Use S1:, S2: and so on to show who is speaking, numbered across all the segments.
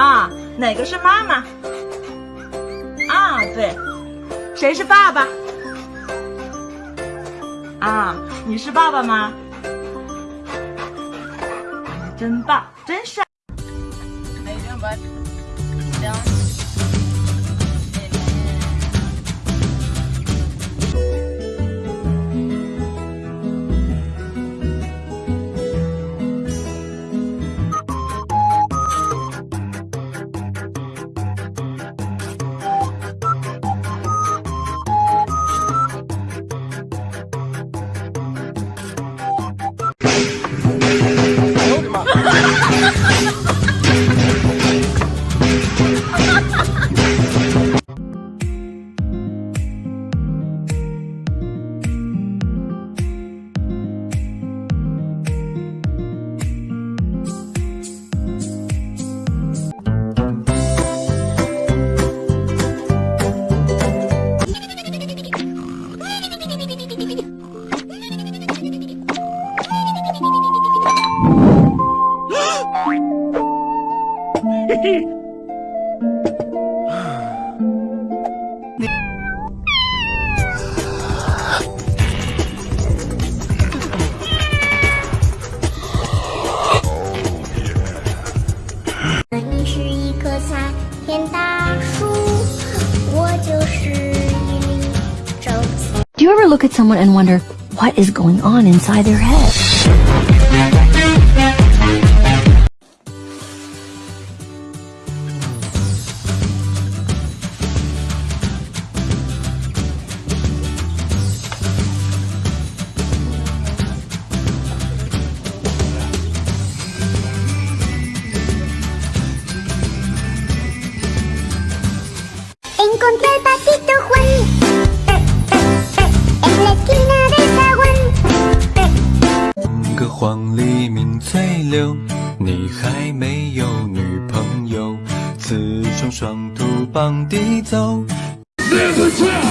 S1: 啊，哪个是妈妈？啊，对，谁是爸爸？啊，你是爸爸吗？真棒，真帅。
S2: 你是一棵参天大树，我就是一粒种子。
S3: Do you ever look at someone and wonder what is going on inside their head?
S2: Con tal patito Juan en la esquina del zaguán.
S4: 个黄鹂鸣翠柳，你还没有女朋友，雌雄双兔傍地走。
S5: Never stop,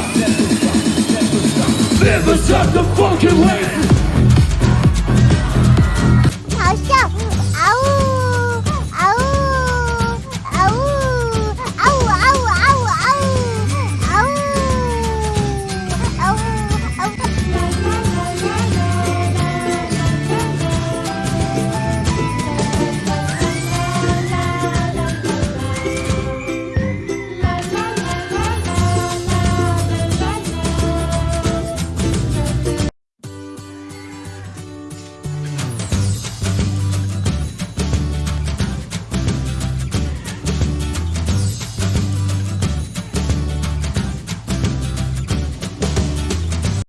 S5: never stop the fucking way.